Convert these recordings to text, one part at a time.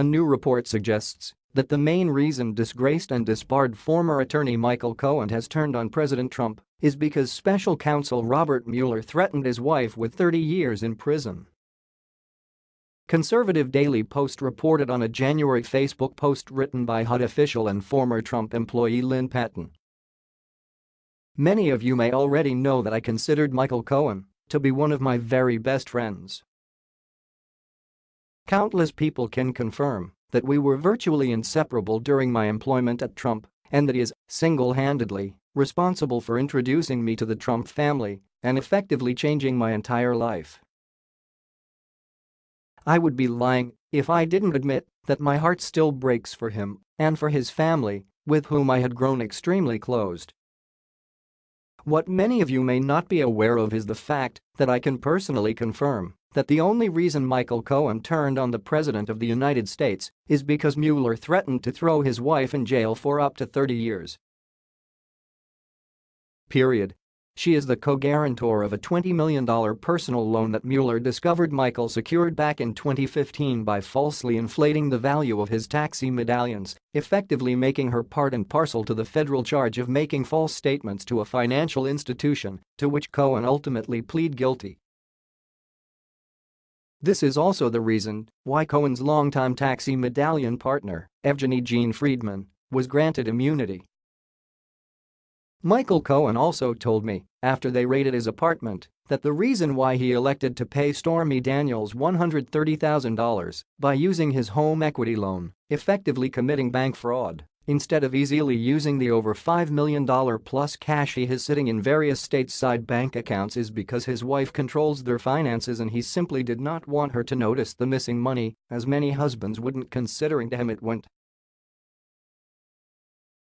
a new report suggests that the main reason disgraced and disbarred former attorney Michael Cohen has turned on President Trump is because special counsel Robert Mueller threatened his wife with 30 years in prison. Conservative Daily Post reported on a January Facebook post written by HUD official and former Trump employee Lynn Patton. Many of you may already know that I considered Michael Cohen to be one of my very best friends. Countless people can confirm that we were virtually inseparable during my employment at Trump and that he is, single-handedly, responsible for introducing me to the Trump family and effectively changing my entire life. I would be lying if I didn't admit that my heart still breaks for him and for his family, with whom I had grown extremely close. What many of you may not be aware of is the fact that I can personally confirm that the only reason Michael Cohen turned on the President of the United States is because Mueller threatened to throw his wife in jail for up to 30 years. Period. She is the co-guarantor of a $20 million personal loan that Mueller discovered Michael secured back in 2015 by falsely inflating the value of his taxi medallions, effectively making her part and parcel to the federal charge of making false statements to a financial institution, to which Cohen ultimately plead guilty. This is also the reason why Cohen's longtime taxi medallion partner, Evgeny Gene Friedman, was granted immunity. Michael Cohen also told me, after they raided his apartment, that the reason why he elected to pay Stormy Daniels $130,000 by using his home equity loan, effectively committing bank fraud, instead of easily using the over $5 million plus cash he has sitting in various stateside bank accounts is because his wife controls their finances and he simply did not want her to notice the missing money, as many husbands wouldn't considering to him it went.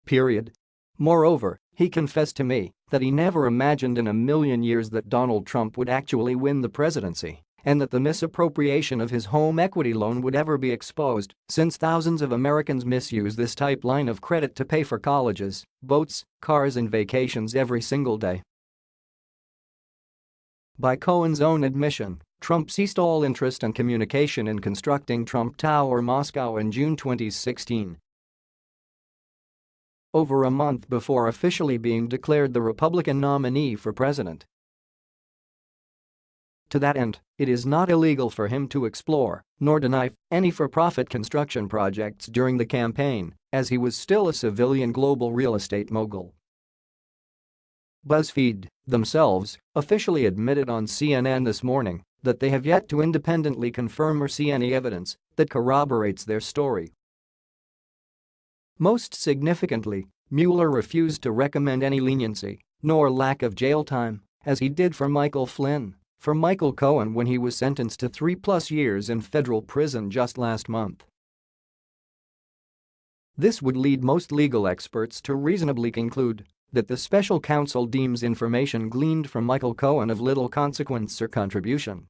Period. Moreover, he confessed to me that he never imagined in a million years that Donald Trump would actually win the presidency and that the misappropriation of his home equity loan would ever be exposed since thousands of Americans misuse this type line of credit to pay for colleges, boats, cars and vacations every single day. By Cohen's own admission, Trump ceased all interest and communication in constructing Trump Tower Moscow in June 2016. Over a month before officially being declared the Republican nominee for president. To that end, it is not illegal for him to explore, nor deny, any for-profit construction projects during the campaign, as he was still a civilian global real estate mogul. BuzzFeed, themselves, officially admitted on CNN this morning that they have yet to independently confirm or see any evidence that corroborates their story. Most significantly, Mueller refused to recommend any leniency, nor lack of jail time, as he did for Michael Flynn for Michael Cohen when he was sentenced to three-plus years in federal prison just last month. This would lead most legal experts to reasonably conclude that the special counsel deems information gleaned from Michael Cohen of little consequence or contribution